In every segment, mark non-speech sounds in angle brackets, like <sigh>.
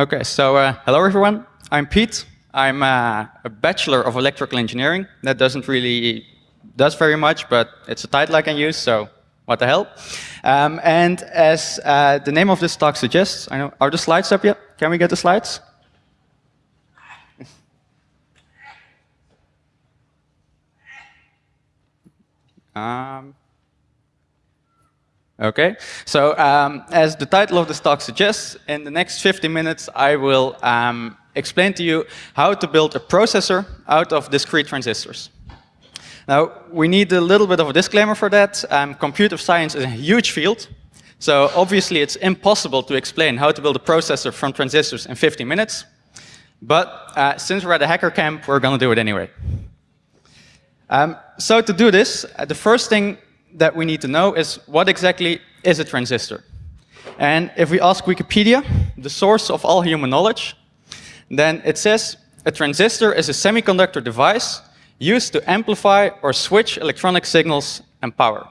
Okay, so uh, hello everyone. I'm Pete. I'm uh, a bachelor of electrical engineering. That doesn't really does very much, but it's a title I can use, so what the hell. Um, and as uh, the name of this talk suggests, I know, are the slides up yet? Can we get the slides? <laughs> um, Okay, so um, as the title of this talk suggests, in the next 50 minutes I will um, explain to you how to build a processor out of discrete transistors. Now, we need a little bit of a disclaimer for that. Um, computer science is a huge field, so obviously it's impossible to explain how to build a processor from transistors in 50 minutes. But uh, since we're at a hacker camp, we're going to do it anyway. Um, so to do this, uh, the first thing that we need to know is what exactly is a transistor? And if we ask Wikipedia, the source of all human knowledge, then it says a transistor is a semiconductor device used to amplify or switch electronic signals and power.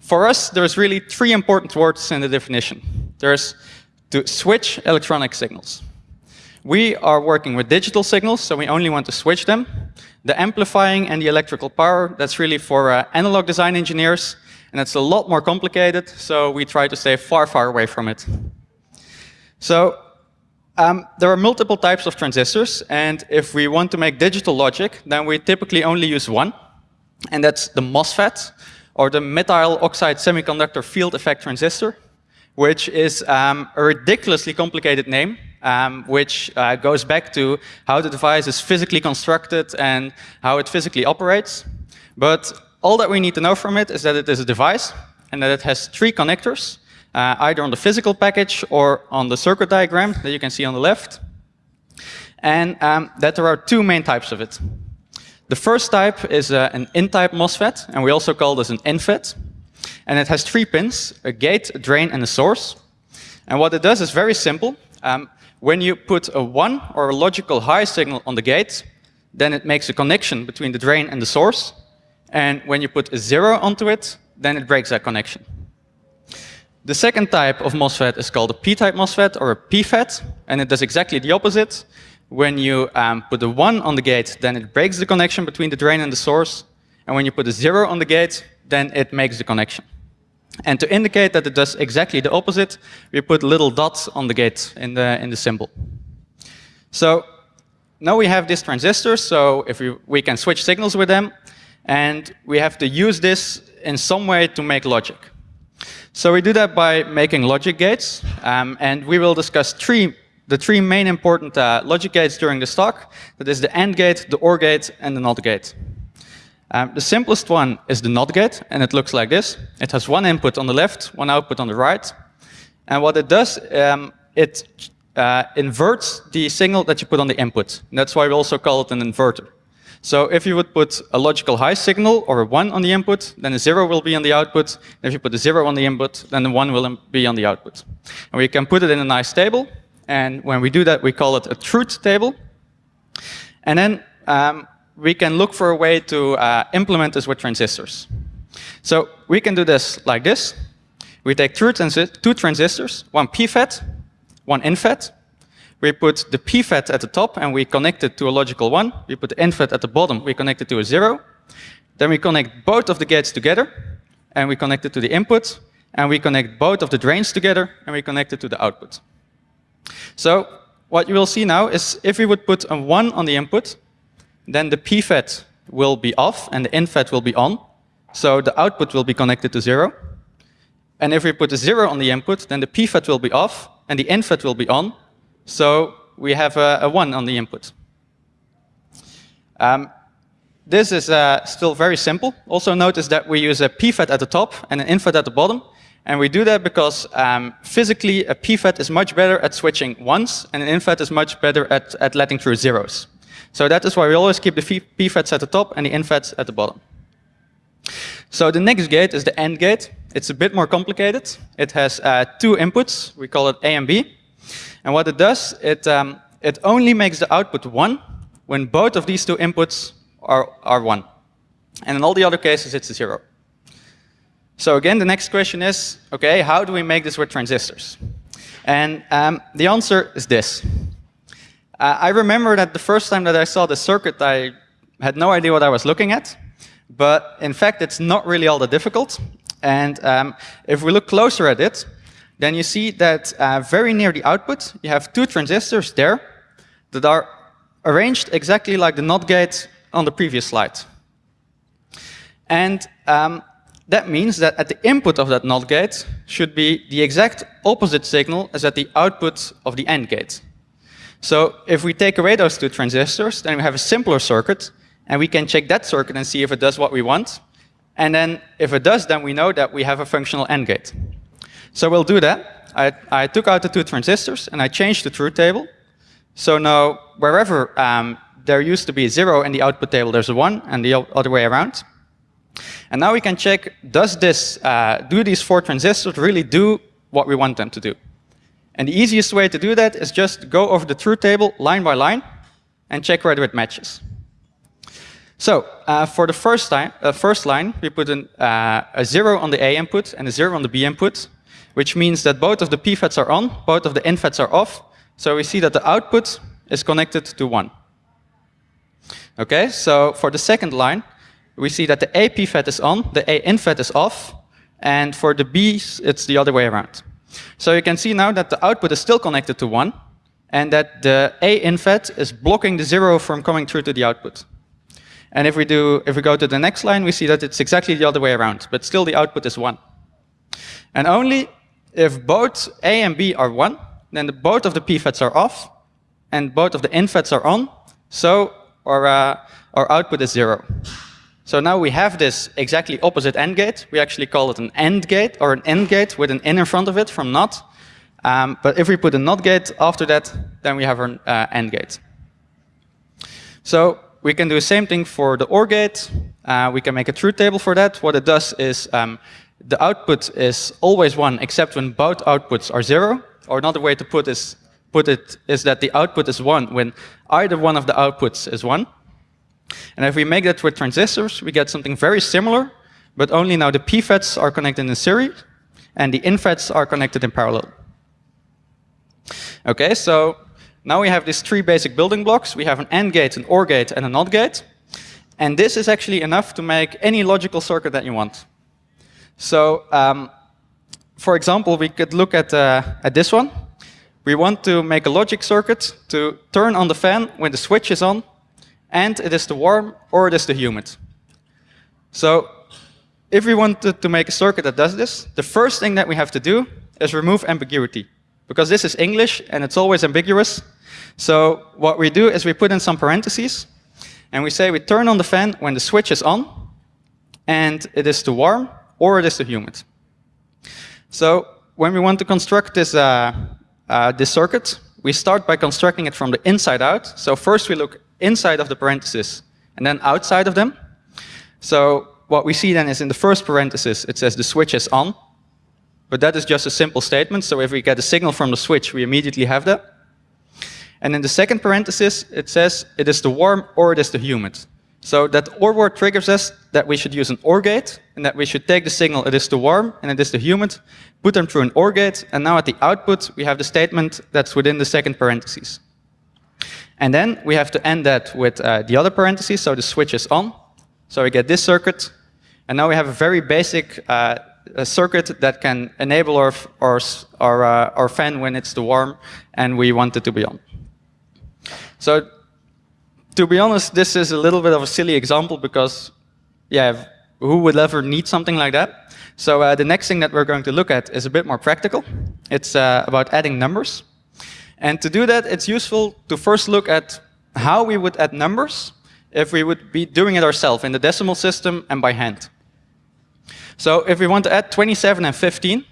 For us, there's really three important words in the definition. There's to switch electronic signals. We are working with digital signals, so we only want to switch them. The amplifying and the electrical power, that's really for uh, analog design engineers, and it's a lot more complicated, so we try to stay far, far away from it. So um, there are multiple types of transistors, and if we want to make digital logic, then we typically only use one, and that's the MOSFET, or the metal oxide semiconductor field effect transistor, which is um, a ridiculously complicated name, um, which uh, goes back to how the device is physically constructed and how it physically operates. But all that we need to know from it is that it is a device and that it has three connectors, uh, either on the physical package or on the circuit diagram that you can see on the left. And um, that there are two main types of it. The first type is uh, an N-type MOSFET, and we also call this an NFET. And it has three pins, a gate, a drain, and a source. And what it does is very simple. Um, when you put a 1 or a logical high signal on the gate, then it makes a connection between the drain and the source. And when you put a 0 onto it, then it breaks that connection. The second type of MOSFET is called a P-type MOSFET or a PFET, and it does exactly the opposite. When you um, put a 1 on the gate, then it breaks the connection between the drain and the source. And when you put a 0 on the gate, then it makes the connection. And to indicate that it does exactly the opposite, we put little dots on the gate in the, in the symbol. So now we have these transistors, so if we, we can switch signals with them, and we have to use this in some way to make logic. So we do that by making logic gates, um, and we will discuss three, the three main important uh, logic gates during this talk. That is the AND gate, the OR gate, and the NOT gate. Um, the simplest one is the NOT gate, and it looks like this. It has one input on the left, one output on the right. And what it does, um, it uh, inverts the signal that you put on the input. And that's why we also call it an inverter. So if you would put a logical high signal or a 1 on the input, then a 0 will be on the output. And if you put a 0 on the input, then the 1 will be on the output. And we can put it in a nice table. And when we do that, we call it a truth table. And then um, we can look for a way to uh, implement this with transistors. So we can do this like this. We take two, transi two transistors, one PFET, one NFET. We put the PFET at the top and we connect it to a logical one. We put the NFET at the bottom, we connect it to a zero. Then we connect both of the gates together and we connect it to the input. And we connect both of the drains together and we connect it to the output. So what you will see now is if we would put a 1 on the input, then the PFET will be off and the NFET will be on. So the output will be connected to zero. And if we put a zero on the input, then the PFET will be off and the NFET will be on. So we have a, a one on the input. Um, this is uh, still very simple. Also notice that we use a PFET at the top and an NFET at the bottom. And we do that because um, physically a PFET is much better at switching ones and an NFET is much better at, at letting through zeros. So that is why we always keep the PFETs at the top and the NFETs at the bottom. So the next gate is the AND gate. It's a bit more complicated. It has uh, two inputs. We call it A and B. And what it does, it, um, it only makes the output 1 when both of these two inputs are, are 1. And in all the other cases, it's a 0. So again, the next question is, OK, how do we make this with transistors? And um, the answer is this. I remember that the first time that I saw the circuit, I had no idea what I was looking at. But in fact, it's not really all that difficult. And um, if we look closer at it, then you see that uh, very near the output, you have two transistors there that are arranged exactly like the NOT gate on the previous slide. And um, that means that at the input of that NOT gate should be the exact opposite signal as at the output of the AND gate. So if we take away those two transistors, then we have a simpler circuit, and we can check that circuit and see if it does what we want. And then if it does, then we know that we have a functional AND gate. So we'll do that. I, I took out the two transistors, and I changed the truth table. So now, wherever um, there used to be a zero in the output table, there's a one, and the other way around. And now we can check, does this, uh, do these four transistors really do what we want them to do? And the easiest way to do that is just go over the truth table line by line and check whether it matches. So uh, for the first, time, uh, first line, we put an, uh, a zero on the A input and a zero on the B input, which means that both of the P FETs are on, both of the NFETs are off. So we see that the output is connected to one. Okay, so for the second line, we see that the A P FET is on, the A NFET is off, and for the B's, it's the other way around. So you can see now that the output is still connected to 1, and that the A NFET is blocking the 0 from coming through to the output. And if we, do, if we go to the next line, we see that it's exactly the other way around, but still the output is 1. And only if both A and B are 1, then the, both of the P FETs are off, and both of the NFETs are on, so our, uh, our output is 0. So now we have this exactly opposite AND gate. We actually call it an AND gate or an AND gate with an in in front of it from NOT. Um, but if we put a NOT gate after that, then we have an uh, gate. So we can do the same thing for the OR gate. Uh, we can make a truth table for that. What it does is um, the output is always 1 except when both outputs are 0. Or another way to put, is, put it is that the output is 1 when either one of the outputs is 1. And if we make that with transistors, we get something very similar, but only now the P FETs are connected in series, and the NFETs are connected in parallel. Okay, so now we have these three basic building blocks. We have an AND gate, an OR gate, and a NOT gate. And this is actually enough to make any logical circuit that you want. So, um, for example, we could look at, uh, at this one. We want to make a logic circuit to turn on the fan when the switch is on and it is the warm or it is the humid. So if we wanted to make a circuit that does this, the first thing that we have to do is remove ambiguity. Because this is English and it's always ambiguous. So what we do is we put in some parentheses and we say we turn on the fan when the switch is on and it is the warm or it is the humid. So when we want to construct this, uh, uh, this circuit, we start by constructing it from the inside out. So first we look inside of the parentheses and then outside of them. So what we see then is in the first parenthesis, it says the switch is on. But that is just a simple statement. So if we get a signal from the switch, we immediately have that. And in the second parenthesis, it says it is the warm or it is the humid. So that OR word triggers us that we should use an OR gate, and that we should take the signal it is the warm and it is the humid, put them through an OR gate, and now at the output we have the statement that's within the second parenthesis. And then we have to end that with uh, the other parentheses, so the switch is on. So we get this circuit. And now we have a very basic uh, a circuit that can enable our, our, our, uh, our fan when it's too warm and we want it to be on. So to be honest, this is a little bit of a silly example because, yeah, who would ever need something like that? So uh, the next thing that we're going to look at is a bit more practical. It's uh, about adding numbers. And to do that, it's useful to first look at how we would add numbers if we would be doing it ourselves in the decimal system and by hand. So if we want to add 27 and 15,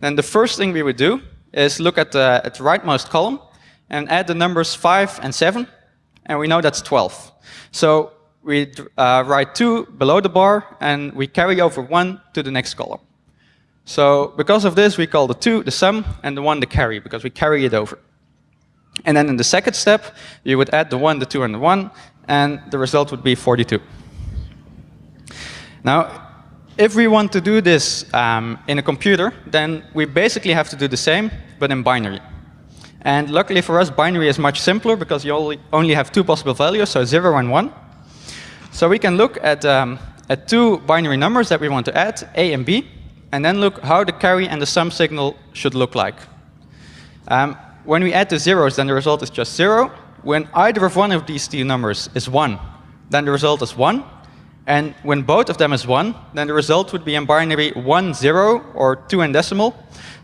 then the first thing we would do is look at the, at the rightmost column and add the numbers 5 and 7, and we know that's 12. So we uh, write 2 below the bar, and we carry over 1 to the next column. So because of this, we call the 2 the sum and the 1 the carry, because we carry it over. And then in the second step, you would add the 1, the 2, and the 1, and the result would be 42. Now, if we want to do this um, in a computer, then we basically have to do the same, but in binary. And luckily for us, binary is much simpler because you only, only have two possible values, so 0 and 1. So we can look at, um, at two binary numbers that we want to add, a and b, and then look how the carry and the sum signal should look like. Um, when we add the zeros, then the result is just 0. When either of one of these two numbers is 1, then the result is 1. And when both of them is 1, then the result would be in binary 1, 0, or 2 in decimal.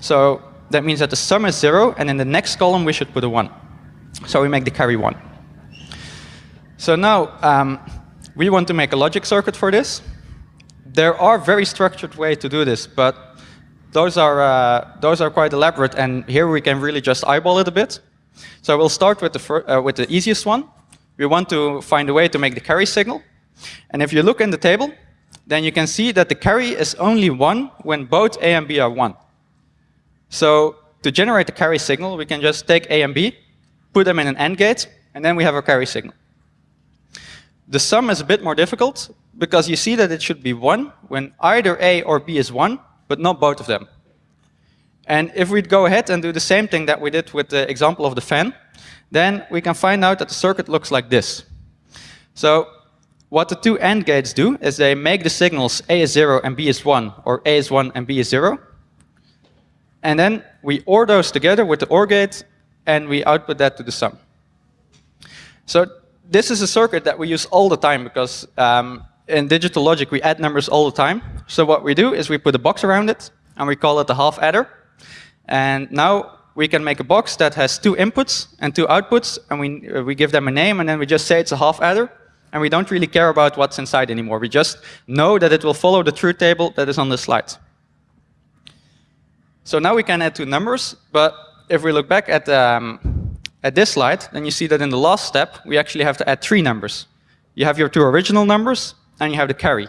So that means that the sum is 0, and in the next column we should put a 1. So we make the carry 1. So now um, we want to make a logic circuit for this. There are very structured ways to do this, but those are, uh, those are quite elaborate, and here we can really just eyeball it a bit. So we'll start with the, uh, with the easiest one. We want to find a way to make the carry signal. And if you look in the table, then you can see that the carry is only 1 when both a and b are 1. So to generate the carry signal, we can just take a and b, put them in an AND gate, and then we have a carry signal. The sum is a bit more difficult, because you see that it should be 1 when either a or b is 1, but not both of them. And if we go ahead and do the same thing that we did with the example of the fan, then we can find out that the circuit looks like this. So what the two AND gates do is they make the signals A is 0 and B is 1, or A is 1 and B is 0. And then we OR those together with the OR gate, and we output that to the sum. So this is a circuit that we use all the time, because um, in digital logic we add numbers all the time. So what we do is we put a box around it, and we call it the half adder. And now we can make a box that has two inputs and two outputs, and we, uh, we give them a name, and then we just say it's a half adder, and we don't really care about what's inside anymore. We just know that it will follow the truth table that is on the slide. So now we can add two numbers, but if we look back at, um, at this slide, then you see that in the last step, we actually have to add three numbers. You have your two original numbers, and you have the carry.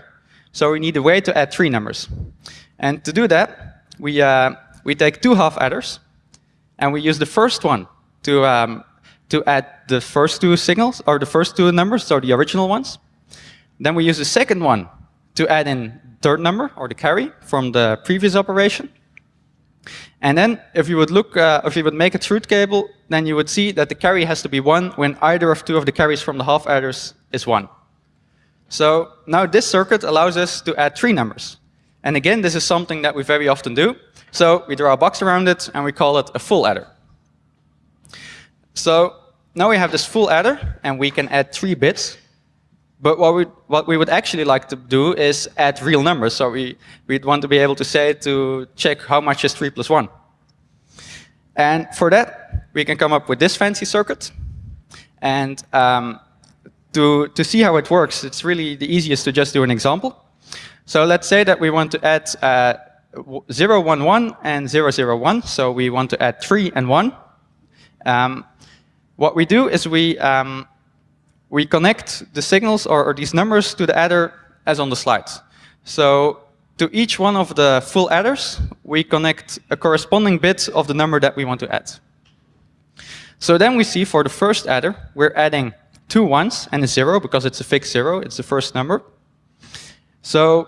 So we need a way to add three numbers. And to do that, we, uh, we take two half adders, and we use the first one to, um, to add the first two signals, or the first two numbers, so the original ones. Then we use the second one to add in third number, or the carry, from the previous operation. And then if you would look, uh, if you would make a truth table, then you would see that the carry has to be 1 when either of two of the carries from the half adders is 1. So now this circuit allows us to add three numbers. And again, this is something that we very often do. So we draw a box around it, and we call it a full adder. So now we have this full adder, and we can add three bits. But what we, what we would actually like to do is add real numbers. So we, we'd want to be able to say to check how much is 3 plus 1. And for that, we can come up with this fancy circuit. And um, to, to see how it works, it's really the easiest to just do an example. So let's say that we want to add uh, 0, 1, 1 and 0, 0, 1. So we want to add 3 and 1. Um, what we do is we, um, we connect the signals or, or, these numbers to the adder as on the slides. So to each one of the full adders, we connect a corresponding bit of the number that we want to add. So then we see for the first adder, we're adding two ones and a zero because it's a fixed zero, it's the first number. So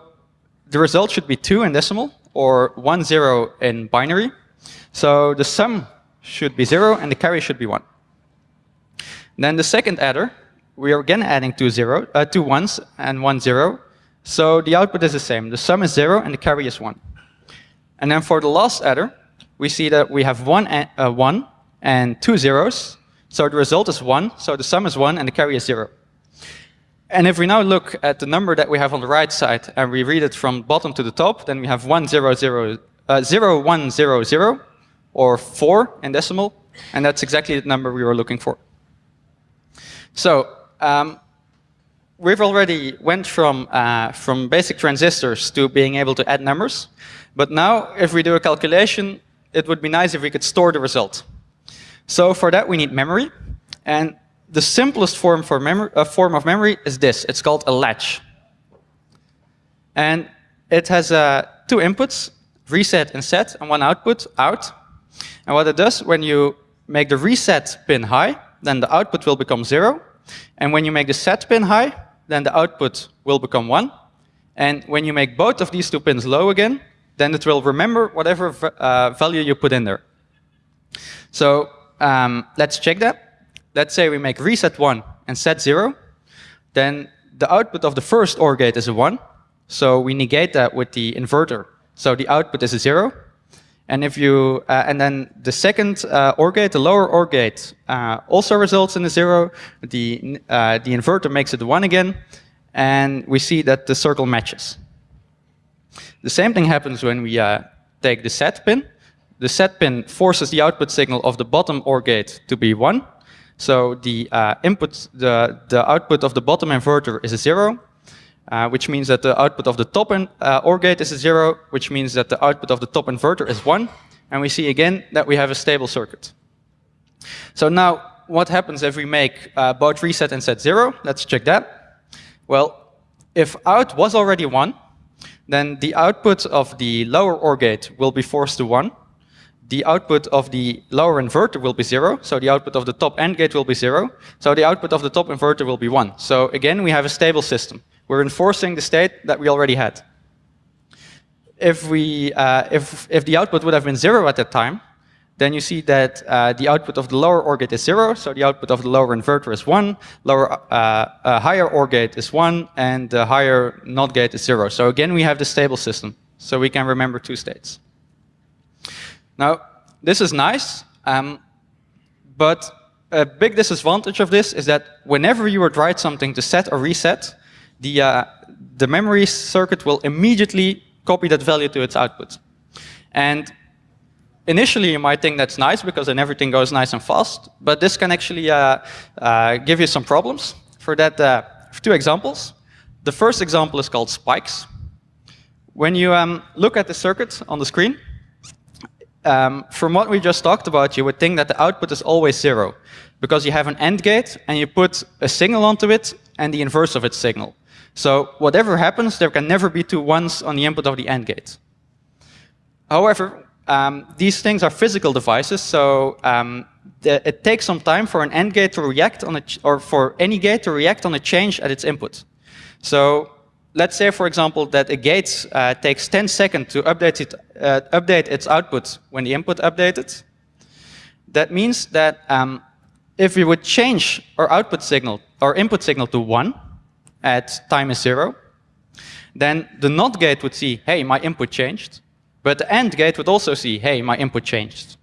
the result should be 2 in decimal or one zero in binary. So the sum should be 0 and the carry should be 1. Then the second adder, we are again adding two, zero, uh, two ones and one zero. So the output is the same. The sum is 0 and the carry is 1. And then for the last adder, we see that we have one, uh, one and two zeros. So the result is 1. So the sum is 1 and the carry is 0. And if we now look at the number that we have on the right side and we read it from bottom to the top, then we have 1, 0, 0, uh, 0, 1, 0, 0, or 4 in decimal, and that's exactly the number we were looking for. So um, we've already went from, uh, from basic transistors to being able to add numbers, but now if we do a calculation, it would be nice if we could store the result. So for that we need memory, and the simplest form, for uh, form of memory is this. It's called a latch. And it has uh, two inputs, reset and set, and one output, out. And what it does, when you make the reset pin high, then the output will become 0. And when you make the set pin high, then the output will become 1. And when you make both of these two pins low again, then it will remember whatever uh, value you put in there. So um, let's check that. Let's say we make reset 1 and set 0. Then the output of the first OR gate is a 1. So we negate that with the inverter. So the output is a 0. And if you, uh, and then the second uh, OR gate, the lower OR gate, uh, also results in a zero. The uh, the inverter makes it one again, and we see that the circle matches. The same thing happens when we uh, take the set pin. The set pin forces the output signal of the bottom OR gate to be one. So the uh, input, the the output of the bottom inverter is a zero, uh, which means that the output of the top in, uh, OR gate is a zero, which means that the output of the top inverter is one. And we see again that we have a stable circuit. So now, what happens if we make uh, both reset and set zero? Let's check that. Well, if out was already one, then the output of the lower OR gate will be forced to one. The output of the lower inverter will be zero, so the output of the top AND gate will be zero. So the output of the top inverter will be one. So again, we have a stable system. We're enforcing the state that we already had. If, we, uh, if, if the output would have been zero at that time, then you see that uh, the output of the lower OR gate is zero, so the output of the lower inverter is one, lower, uh, uh, higher OR gate is one, and the higher NOT gate is zero. So again, we have the stable system, so we can remember two states. Now, this is nice, um, but a big disadvantage of this is that whenever you would write something to set or reset, the, uh, the memory circuit will immediately copy that value to its output. And initially you might think that's nice because then everything goes nice and fast, but this can actually uh, uh, give you some problems. For that, uh, two examples. The first example is called spikes. When you um, look at the circuit on the screen, um, from what we just talked about, you would think that the output is always zero because you have an AND gate and you put a signal onto it and the inverse of its signal. So whatever happens, there can never be two ones on the input of the AND gate. However, um, these things are physical devices, so um, the, it takes some time for an AND gate to react on a, or for any gate to react on a change at its input. So let's say, for example, that a gate uh, takes 10 seconds to update, it, uh, update its output when the input updated. That means that um, if we would change our output signal, our input signal to 1, at time is zero, then the NOT gate would see, hey, my input changed. But the AND gate would also see, hey, my input changed.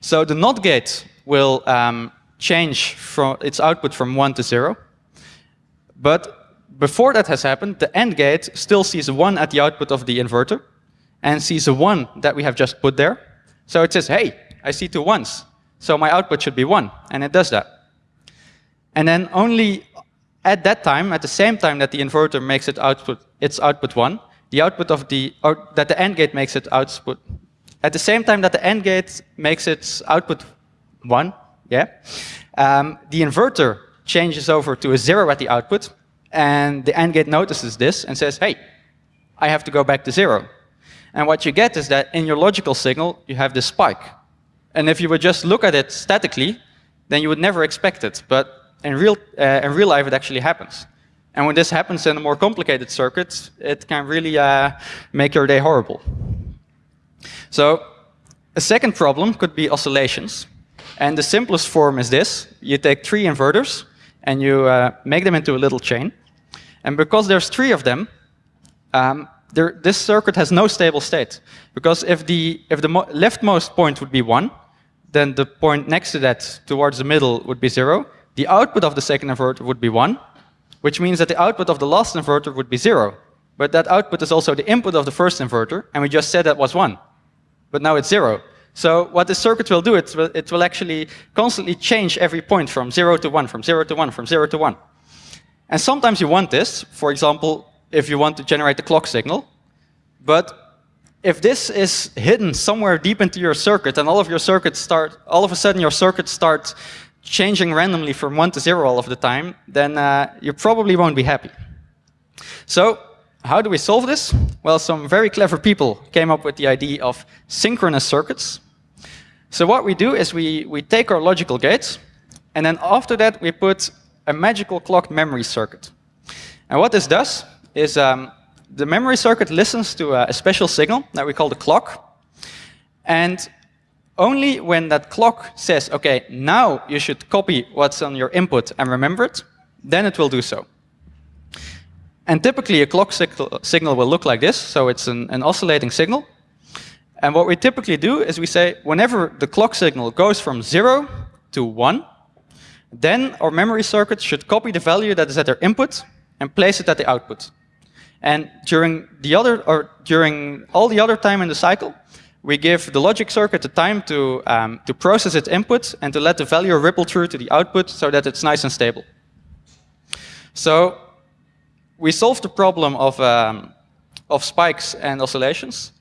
So the NOT gate will um, change from its output from 1 to 0. But before that has happened, the AND gate still sees a 1 at the output of the inverter and sees a 1 that we have just put there. So it says, hey, I see two ones. So my output should be 1. And it does that. And then only at that time, at the same time that the inverter makes it output, its output 1, the output of the, or that the AND gate makes it output, at the same time that the AND gate makes its output 1, yeah, um, the inverter changes over to a 0 at the output, and the AND gate notices this and says, hey, I have to go back to 0. And what you get is that in your logical signal, you have this spike. And if you would just look at it statically, then you would never expect it. But in real, uh, in real life, it actually happens. And when this happens in a more complicated circuit, it can really uh, make your day horrible. So a second problem could be oscillations. And the simplest form is this. You take three inverters, and you uh, make them into a little chain. And because there's three of them, um, there, this circuit has no stable state. Because if the, if the leftmost point would be 1, then the point next to that, towards the middle, would be 0 the output of the second inverter would be 1, which means that the output of the last inverter would be 0. But that output is also the input of the first inverter, and we just said that was 1. But now it's 0. So what the circuit will do, it will, it will actually constantly change every point from 0 to 1, from 0 to 1, from 0 to 1. And sometimes you want this, for example, if you want to generate the clock signal. But if this is hidden somewhere deep into your circuit, and all of your circuits start, all of a sudden your circuits start changing randomly from 1 to 0 all of the time, then uh, you probably won't be happy. So how do we solve this? Well, some very clever people came up with the idea of synchronous circuits. So what we do is we, we take our logical gates, and then after that we put a magical clock memory circuit. And what this does is um, the memory circuit listens to a, a special signal that we call the clock. And only when that clock says, OK, now you should copy what's on your input and remember it, then it will do so. And typically, a clock signal will look like this. So it's an, an oscillating signal. And what we typically do is we say, whenever the clock signal goes from 0 to 1, then our memory circuit should copy the value that is at their input and place it at the output. And during the other, or during all the other time in the cycle, we give the logic circuit the time to, um, to process its input and to let the value ripple through to the output so that it's nice and stable. So we solved the problem of, um, of spikes and oscillations,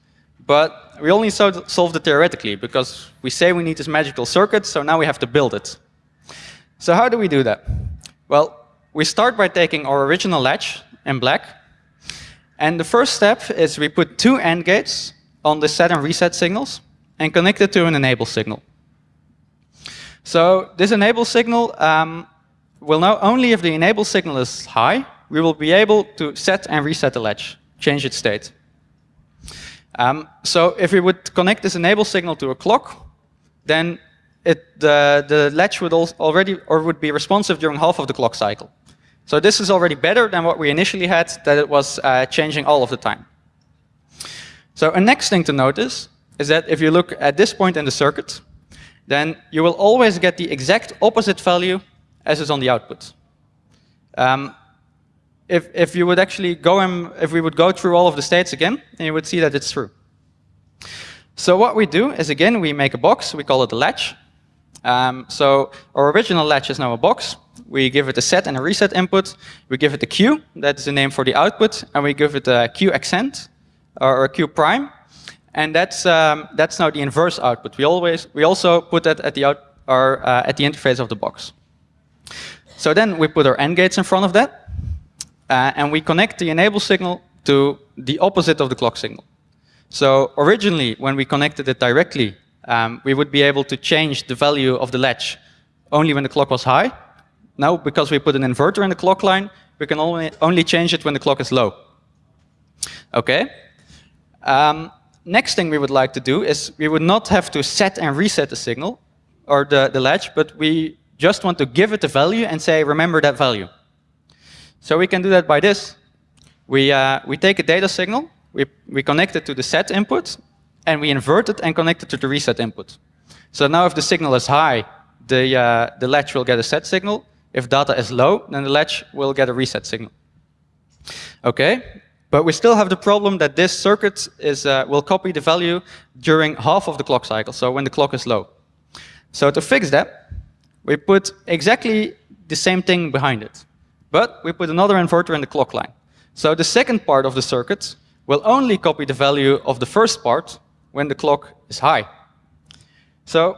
but we only solved it theoretically because we say we need this magical circuit, so now we have to build it. So how do we do that? Well, we start by taking our original latch in black. And the first step is we put two AND gates on the set and reset signals and connect it to an enable signal. So this enable signal um, will know only if the enable signal is high, we will be able to set and reset the latch, change its state. Um, so if we would connect this enable signal to a clock, then it, the, the latch would already or would be responsive during half of the clock cycle. So this is already better than what we initially had, that it was uh, changing all of the time. So a next thing to notice is that if you look at this point in the circuit, then you will always get the exact opposite value as is on the output. Um, if, if you would actually go and if we would go through all of the states again, then you would see that it's true. So what we do is again, we make a box, we call it a latch, um, so our original latch is now a box. We give it a set and a reset input. We give it a Q, that's the name for the output, and we give it a Q accent or a Q prime. And that's um, that's now the inverse output. We always we also put that at the out or uh, at the interface of the box. So then we put our AND gates in front of that, uh, and we connect the enable signal to the opposite of the clock signal. So originally, when we connected it directly um, we would be able to change the value of the latch only when the clock was high. Now, because we put an inverter in the clock line, we can only, only change it when the clock is low. Okay. Um, next thing we would like to do is we would not have to set and reset the signal or the, the latch, but we just want to give it a value and say, remember that value. So we can do that by this. We, uh, we take a data signal, we, we connect it to the set input, and we invert it and connect it to the reset input. So now if the signal is high, the, uh, the latch will get a set signal. If data is low, then the latch will get a reset signal. Okay, but we still have the problem that this circuit is, uh, will copy the value during half of the clock cycle, so when the clock is low. So to fix that, we put exactly the same thing behind it. But we put another inverter in the clock line. So the second part of the circuit will only copy the value of the first part when the clock is high. So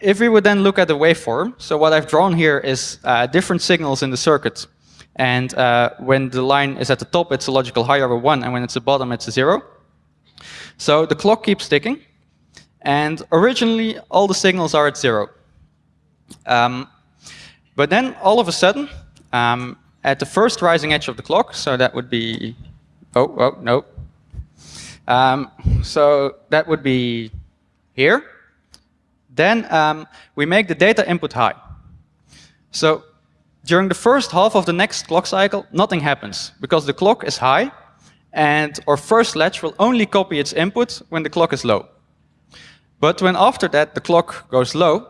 if we would then look at the waveform, so what I've drawn here is uh, different signals in the circuit. And uh, when the line is at the top, it's a logical high over 1, and when it's at the bottom, it's a 0. So the clock keeps ticking. And originally, all the signals are at 0. Um, but then, all of a sudden, um, at the first rising edge of the clock, so that would be, oh, oh, no, um, so that would be here. Then um, we make the data input high. So during the first half of the next clock cycle, nothing happens because the clock is high and our first latch will only copy its input when the clock is low. But when after that the clock goes low,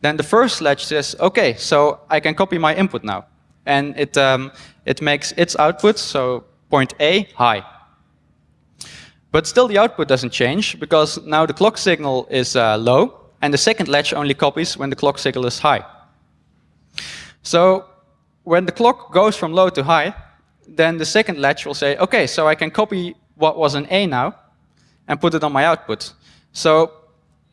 then the first latch says, OK, so I can copy my input now. And it, um, it makes its output, so point A, high. But still the output doesn't change because now the clock signal is uh, low and the second latch only copies when the clock signal is high. So when the clock goes from low to high, then the second latch will say, OK, so I can copy what was an A now and put it on my output. So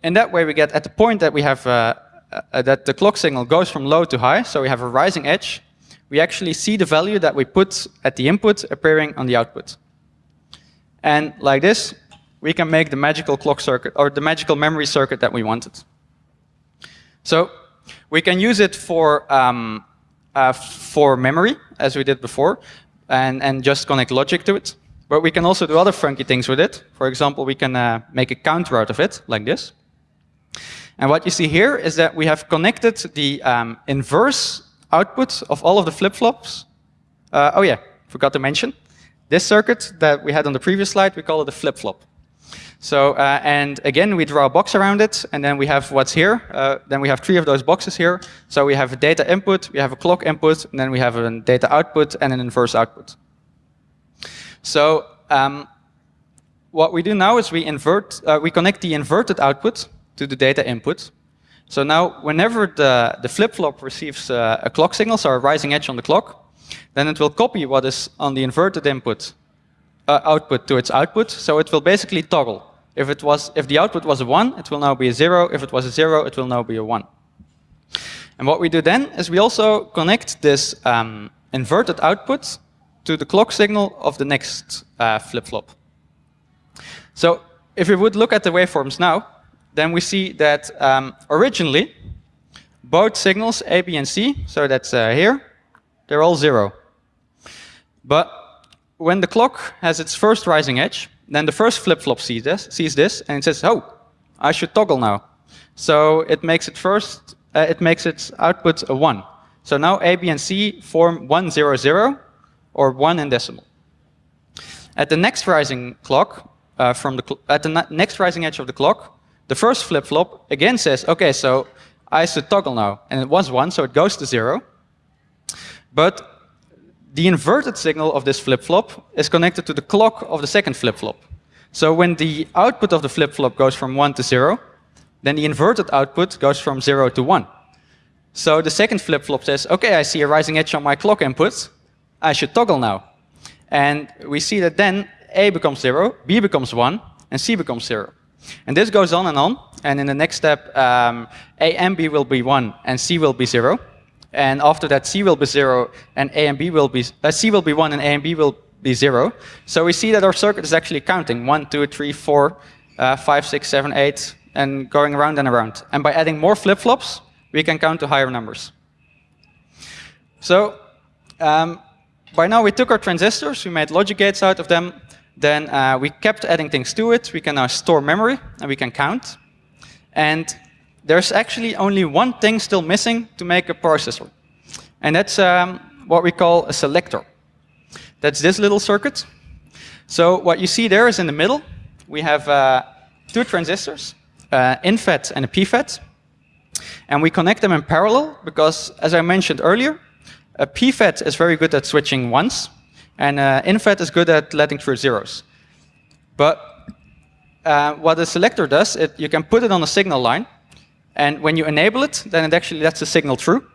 in that way, we get at the point that we have uh, uh, that the clock signal goes from low to high, so we have a rising edge, we actually see the value that we put at the input appearing on the output. And like this, we can make the magical clock circuit or the magical memory circuit that we wanted. So we can use it for um, uh, for memory, as we did before, and and just connect logic to it. But we can also do other funky things with it. For example, we can uh, make a counter out of it, like this. And what you see here is that we have connected the um, inverse output of all of the flip-flops. Uh, oh yeah, forgot to mention. This circuit that we had on the previous slide, we call it a flip-flop. So, uh, and again, we draw a box around it, and then we have what's here. Uh, then we have three of those boxes here. So we have a data input, we have a clock input, and then we have a data output and an inverse output. So um, what we do now is we invert, uh, we connect the inverted output to the data input. So now whenever the, the flip-flop receives uh, a clock signal, so a rising edge on the clock, then it will copy what is on the inverted input uh, output to its output. So it will basically toggle. If, it was, if the output was a 1, it will now be a 0. If it was a 0, it will now be a 1. And what we do then is we also connect this um, inverted output to the clock signal of the next uh, flip-flop. So if we would look at the waveforms now, then we see that um, originally, both signals, A, B, and C, so that's uh, here, they're all zero. But when the clock has its first rising edge, then the first flip-flop sees this, sees this, and it says, oh, I should toggle now. So it makes it first, uh, it makes its output a 1. So now A, B, and C form 1, 0, 0, or 1 in decimal. At the next rising clock, uh, from the at the next rising edge of the clock, the first flip-flop again says, okay, so I should toggle now. And it was 1, so it goes to 0. But the inverted signal of this flip-flop is connected to the clock of the second flip-flop. So when the output of the flip-flop goes from 1 to 0, then the inverted output goes from 0 to 1. So the second flip-flop says, OK, I see a rising edge on my clock input. I should toggle now. And we see that then A becomes 0, B becomes 1, and C becomes 0. And this goes on and on. And in the next step, um, A and B will be 1, and C will be 0. And after that, C will be 0, and A and B will be, uh, C will be 1, and A and B will be 0. So we see that our circuit is actually counting 1, 2, 3, 4, uh, 5, 6, 7, 8, and going around and around. And by adding more flip-flops, we can count to higher numbers. So um, by now we took our transistors, we made logic gates out of them, then uh, we kept adding things to it. We can now store memory, and we can count. And there's actually only one thing still missing to make a processor. And that's um, what we call a selector. That's this little circuit. So what you see there is in the middle, we have uh, two transistors, uh, NFET and a PFET. And we connect them in parallel because, as I mentioned earlier, a PFET is very good at switching ones, and uh, NFET is good at letting through zeros. But uh, what a selector does, it, you can put it on a signal line, and when you enable it, then it actually lets the signal through.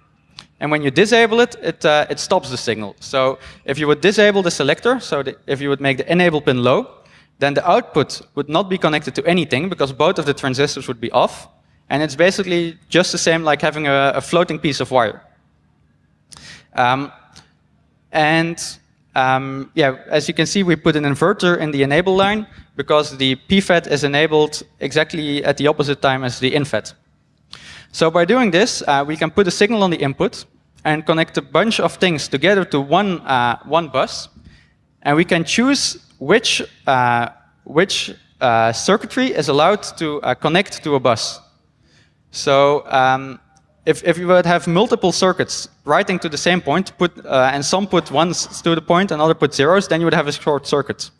And when you disable it, it, uh, it stops the signal. So if you would disable the selector, so the, if you would make the enable pin low, then the output would not be connected to anything because both of the transistors would be off. And it's basically just the same like having a, a floating piece of wire. Um, and um, yeah, as you can see, we put an inverter in the enable line because the PFET is enabled exactly at the opposite time as the NFET. So by doing this, uh, we can put a signal on the input and connect a bunch of things together to one, uh, one bus. And we can choose which, uh, which uh, circuitry is allowed to uh, connect to a bus. So um, if, if you would have multiple circuits writing to the same point, put, uh, and some put ones to the and another put zeros, then you would have a short circuit.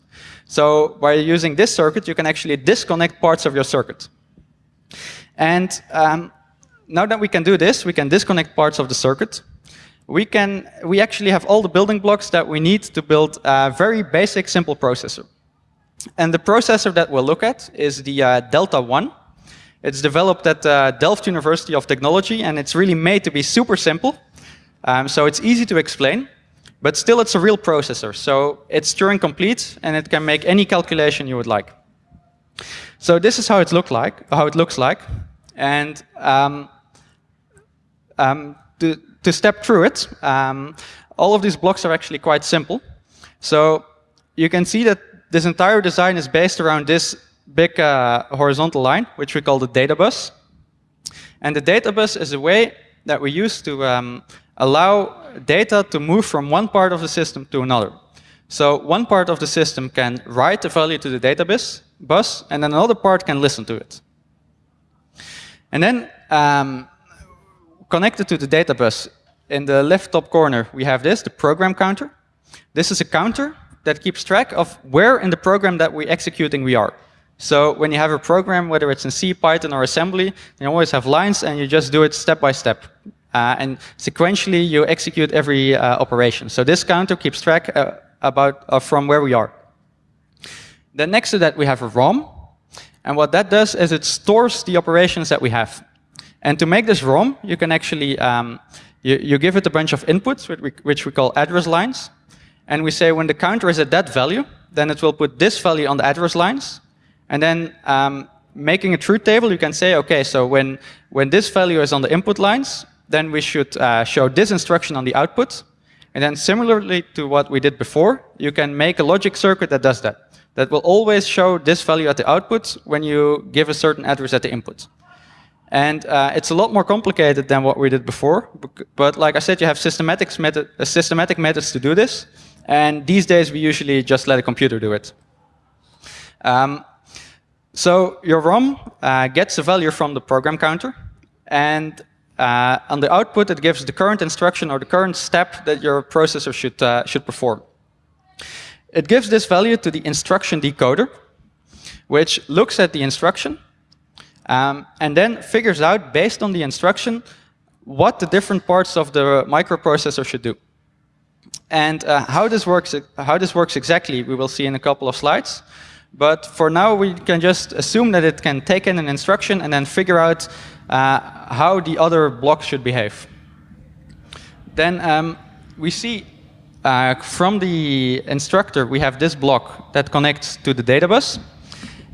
So by using this circuit, you can actually disconnect parts of your circuit. And um, now that we can do this, we can disconnect parts of the circuit. We, can, we actually have all the building blocks that we need to build a very basic, simple processor. And the processor that we'll look at is the uh, Delta One. It's developed at uh, Delft University of Technology, and it's really made to be super simple. Um, so it's easy to explain, but still it's a real processor. So it's Turing complete, and it can make any calculation you would like. So this is how it look like, how it looks like, and um, um, to, to step through it, um, all of these blocks are actually quite simple. So you can see that this entire design is based around this big uh, horizontal line, which we call the data bus. And the data bus is a way that we use to um, allow data to move from one part of the system to another. So one part of the system can write the value to the database bus, and then another part can listen to it. And then um, connected to the data bus, in the left top corner, we have this, the program counter. This is a counter that keeps track of where in the program that we're executing we are. So when you have a program, whether it's in C, Python, or assembly, you always have lines, and you just do it step by step. Uh, and sequentially, you execute every uh, operation. So this counter keeps track uh, about uh, from where we are. Then next to that, we have a ROM. And what that does is it stores the operations that we have. And to make this ROM, you can actually, um, you, you, give it a bunch of inputs, which we, which we call address lines. And we say when the counter is at that value, then it will put this value on the address lines. And then um, making a truth table, you can say, OK, so when, when this value is on the input lines, then we should uh, show this instruction on the output. And then similarly to what we did before, you can make a logic circuit that does that. That will always show this value at the output when you give a certain address at the input. And uh, it's a lot more complicated than what we did before. But like I said, you have systematic, method, uh, systematic methods to do this. And these days, we usually just let a computer do it. Um, so your ROM uh, gets a value from the program counter. And uh, on the output, it gives the current instruction or the current step that your processor should, uh, should perform. It gives this value to the instruction decoder, which looks at the instruction um, and then figures out, based on the instruction, what the different parts of the microprocessor should do. And uh, how, this works, how this works exactly, we will see in a couple of slides. But for now, we can just assume that it can take in an instruction and then figure out uh, how the other blocks should behave. Then um, we see uh, from the instructor, we have this block that connects to the data bus.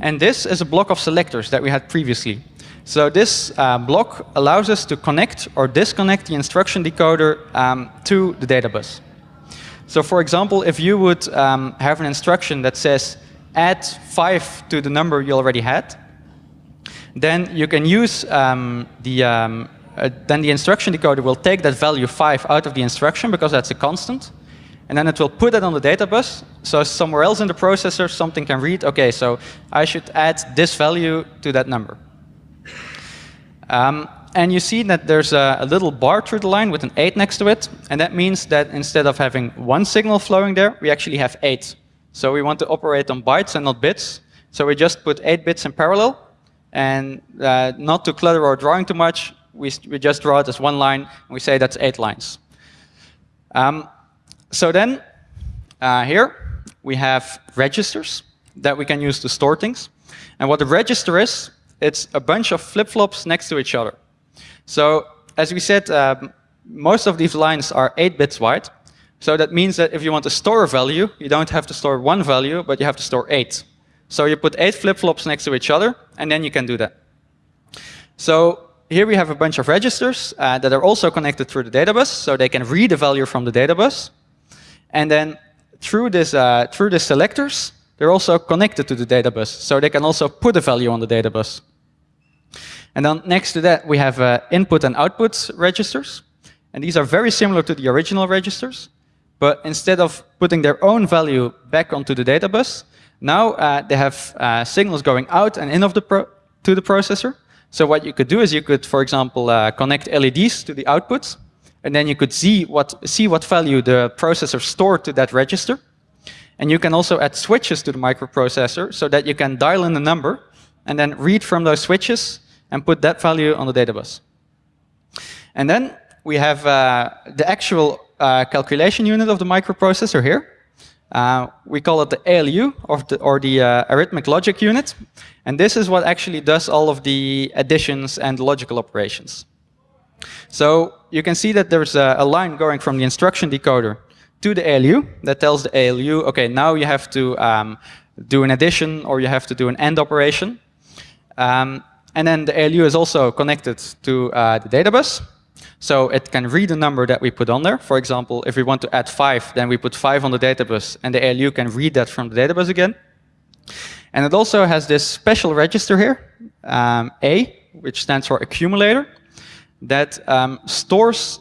And this is a block of selectors that we had previously. So this uh, block allows us to connect or disconnect the instruction decoder um, to the data bus. So for example, if you would um, have an instruction that says add 5 to the number you already had, then you can use um, the, um, uh, then the instruction decoder will take that value 5 out of the instruction because that's a constant. And then it will put it on the data bus. So somewhere else in the processor, something can read, OK, so I should add this value to that number. Um, and you see that there's a, a, little bar through the line with an 8 next to it. And that means that instead of having one signal flowing there, we actually have 8. So we want to operate on bytes and not bits. So we just put 8 bits in parallel. And uh, not to clutter our drawing too much, we, we just draw it as one line, and we say that's 8 lines. Um, so then, uh, here, we have registers that we can use to store things. And what a register is, it's a bunch of flip-flops next to each other. So as we said, um, most of these lines are 8 bits wide. So that means that if you want to store a value, you don't have to store one value, but you have to store 8. So you put 8 flip-flops next to each other, and then you can do that. So here we have a bunch of registers uh, that are also connected through the databus, so they can read the value from the databus. And then through this, uh, through the selectors, they're also connected to the data bus, so they can also put a value on the data bus. And then next to that, we have uh, input and output registers. And these are very similar to the original registers. But instead of putting their own value back onto the data bus, now uh, they have uh, signals going out and in of the to the processor. So what you could do is you could, for example, uh, connect LEDs to the outputs. And then you could see what, see what value the processor stored to that register. And you can also add switches to the microprocessor so that you can dial in the number and then read from those switches and put that value on the data bus. And then we have uh, the actual uh, calculation unit of the microprocessor here. Uh, we call it the ALU, or the, or the uh, arithmetic logic unit. And this is what actually does all of the additions and logical operations. So you can see that there's a, a, line going from the instruction decoder to the ALU that tells the ALU, OK, now you have to um, do an addition or you have to do an AND operation. Um, and then the ALU is also connected to uh, the databus. So it can read the number that we put on there. For example, if we want to add 5, then we put 5 on the data bus, and the ALU can read that from the data bus again. And it also has this special register here, um, A, which stands for accumulator that um, stores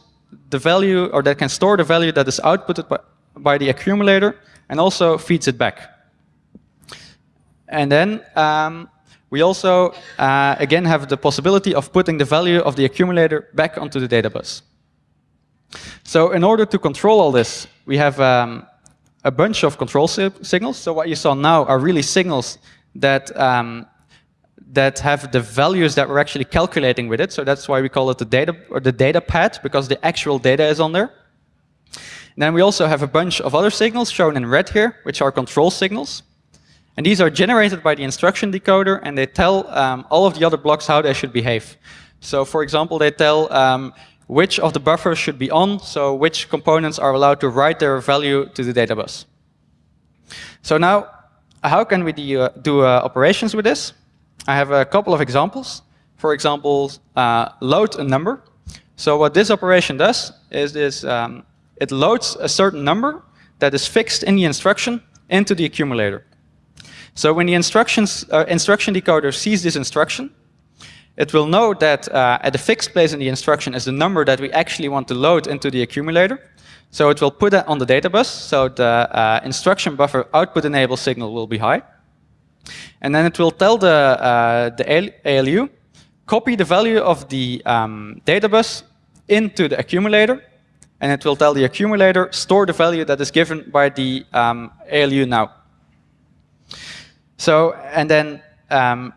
the value, or that can store the value that is outputted by, by the accumulator and also feeds it back. And then um, we also, uh, again, have the possibility of putting the value of the accumulator back onto the data bus. So in order to control all this, we have um, a bunch of control si signals. So what you saw now are really signals that um, that have the values that we're actually calculating with it. So that's why we call it the data or the data path because the actual data is on there. And then we also have a bunch of other signals shown in red here, which are control signals. And these are generated by the instruction decoder, and they tell um, all of the other blocks how they should behave. So for example, they tell um, which of the buffers should be on, so which components are allowed to write their value to the data bus. So now, how can we do, uh, do uh, operations with this? I have a couple of examples. For example, uh, load a number. So what this operation does is this, um, it loads a certain number that is fixed in the instruction into the accumulator. So when the instructions, uh, instruction decoder sees this instruction, it will know that uh, at the fixed place in the instruction is the number that we actually want to load into the accumulator. So it will put that on the data bus, so the uh, instruction buffer output enable signal will be high. And then it will tell the, uh, the ALU, copy the value of the um, data bus into the accumulator, and it will tell the accumulator, store the value that is given by the um, ALU now. So, and then um,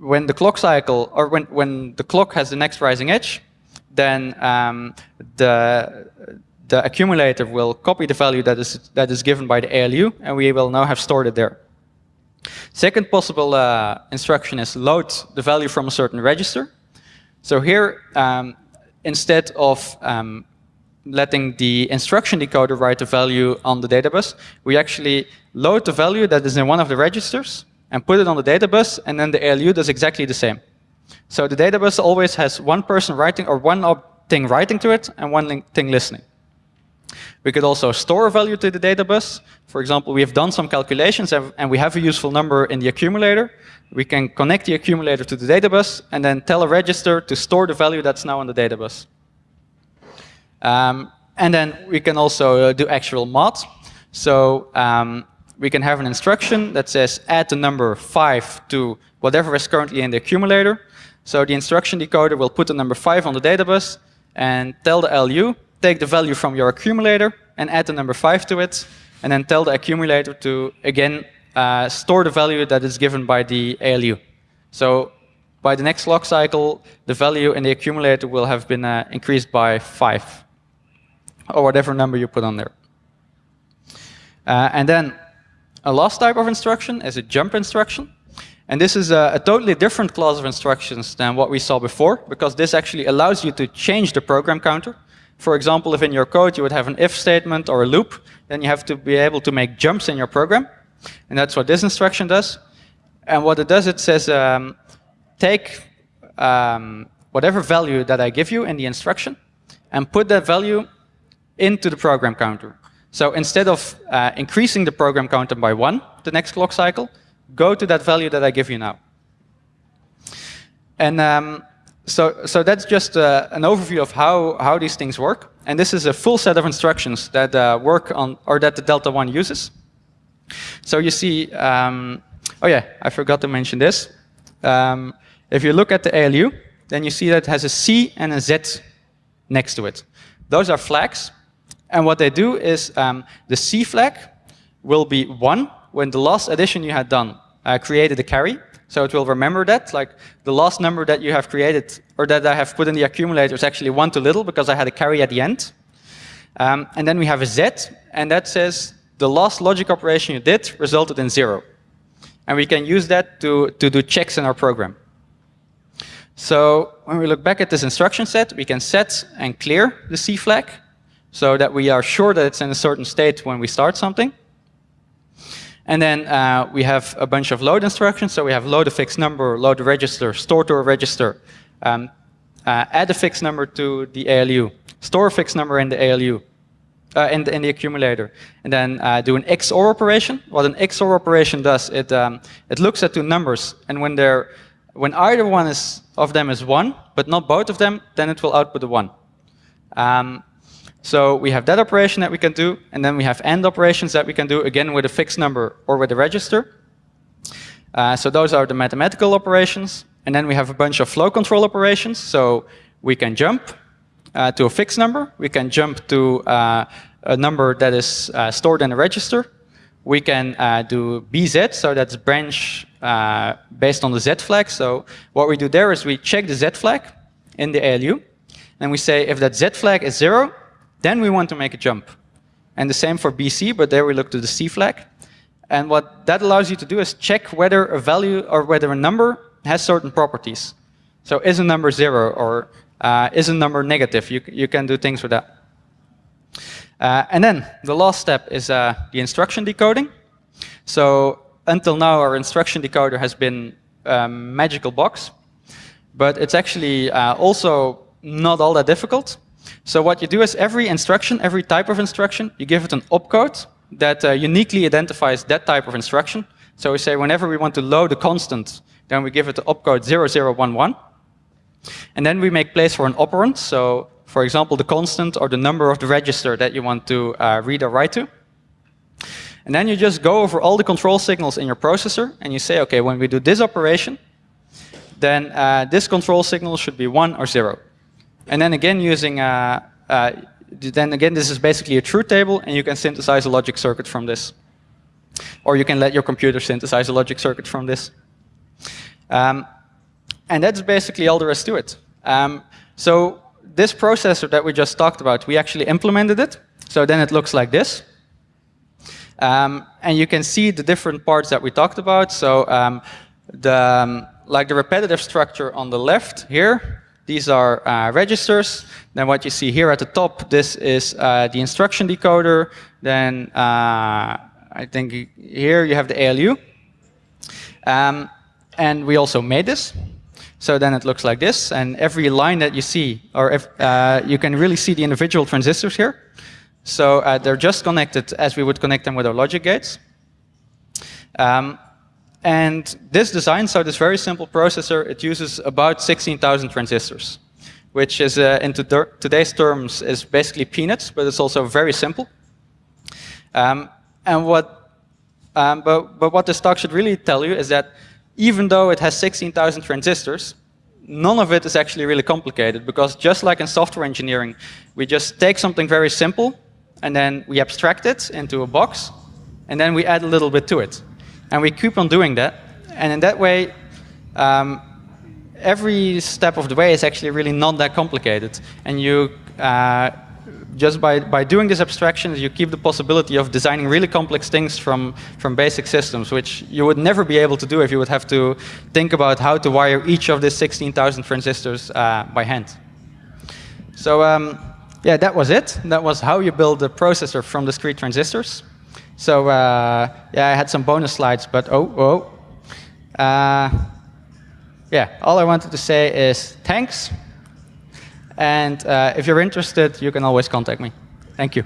when the clock cycle, or when, when the clock has the next rising edge, then um, the, the accumulator will copy the value that is, that is given by the ALU, and we will now have stored it there. Second possible uh, instruction is load the value from a certain register. So here, um, instead of um, letting the instruction decoder write the value on the data bus, we actually load the value that is in one of the registers and put it on the data bus, and then the ALU does exactly the same. So the data bus always has one person writing or one thing writing to it and one thing listening. We could also store a value to the data bus. For example, we have done some calculations and we have a useful number in the accumulator. We can connect the accumulator to the data bus and then tell a register to store the value that's now on the data bus. Um, and then we can also uh, do actual mod. So um, we can have an instruction that says add the number 5 to whatever is currently in the accumulator. So the instruction decoder will put the number 5 on the data bus and tell the ALU take the value from your accumulator and add the number 5 to it, and then tell the accumulator to, again, uh, store the value that is given by the ALU. So by the next clock cycle, the value in the accumulator will have been uh, increased by 5, or whatever number you put on there. Uh, and then a last type of instruction is a jump instruction. And this is a, a, totally different class of instructions than what we saw before, because this actually allows you to change the program counter. For example, if in your code you would have an if statement or a loop, then you have to be able to make jumps in your program. And that's what this instruction does. And what it does, it says, um, take um, whatever value that I give you in the instruction and put that value into the program counter. So instead of uh, increasing the program counter by one the next clock cycle, go to that value that I give you now. And um, so, so that's just uh, an overview of how, how these things work. And this is a full set of instructions that uh, work on, or that the Delta One uses. So you see, um, oh yeah, I forgot to mention this. Um, if you look at the ALU, then you see that it has a C and a Z next to it. Those are flags. And what they do is um, the C flag will be 1 when the last addition you had done uh, created a carry. So it will remember that, like the last number that you have created or that I have put in the accumulator is actually one too little because I had a carry at the end. Um, and then we have a Z, and that says the last logic operation you did resulted in zero. And we can use that to, to do checks in our program. So when we look back at this instruction set, we can set and clear the C flag so that we are sure that it's in a certain state when we start something. And then uh, we have a bunch of load instructions. So we have load a fixed number, load a register, store to a register, um, uh, add a fixed number to the ALU, store a fixed number in the ALU, uh, in, the, in, the, accumulator, and then uh, do an XOR operation. What an XOR operation does, it, um, it looks at two numbers, and when, they're, when either one is, of them is 1, but not both of them, then it will output a 1. Um, So we have that operation that we can do, and then we have AND operations that we can do, again with a fixed number or with a register. Uh, so those are the mathematical operations. And then we have a bunch of flow control operations. So we can jump uh, to a fixed number. We can jump to uh, a number that is uh, stored in a register. We can uh, do BZ, so that's branch uh, based on the Z flag. So what we do there is we check the Z flag in the ALU. And we say if that Z flag is zero, then we want to make a jump. And the same for BC, but there we look to the C flag. And what that allows you to do is check whether a value or whether a number has certain properties. So is a number zero or uh, is a number negative? You, you can do things with that. Uh, and then the last step is uh, the instruction decoding. So until now, our instruction decoder has been a magical box, but it's actually uh, also not all that difficult. So what you do is every instruction, every type of instruction, you give it an opcode that uh, uniquely identifies that type of instruction. So we say whenever we want to load a constant, then we give it the opcode 0011. And then we make place for an operand. So for example, the constant or the number of the register that you want to uh, read or write to. And then you just go over all the control signals in your processor and you say, okay, when we do this operation, then uh, this control signal should be 1 or 0. And then again using, uh, uh, then again this is basically a truth table and you can synthesize a logic circuit from this. Or you can let your computer synthesize a logic circuit from this. Um, and that's basically all there is to it. Um, so this processor that we just talked about, we actually implemented it. So then it looks like this. Um, and you can see the different parts that we talked about. So um, the, um, like the repetitive structure on the left here, these are uh, registers. Then what you see here at the top, this is uh, the instruction decoder. Then uh, I think here you have the ALU. Um, and we also made this. So then it looks like this. And every line that you see, or if, uh, you can really see the individual transistors here. So uh, they're just connected as we would connect them with our logic gates. Um, and this design, so this very simple processor, it uses about 16,000 transistors, which is, uh, in today's terms, is basically peanuts, but it's also very simple. Um, and what, um, but, but what this talk should really tell you is that even though it has 16,000 transistors, none of it is actually really complicated because just like in software engineering, we just take something very simple and then we abstract it into a box, and then we add a little bit to it. And we keep on doing that. And in that way, um, every step of the way is actually really not that complicated. And you, uh, just by, by doing this abstraction, you keep the possibility of designing really complex things from, from basic systems, which you would never be able to do if you would have to think about how to wire each of these 16,000 transistors uh, by hand. So um, yeah, that was it. That was how you build a processor from discrete transistors. So uh, yeah, I had some bonus slides, but oh, oh. Uh, yeah, all I wanted to say is thanks. And uh, if you're interested, you can always contact me. Thank you.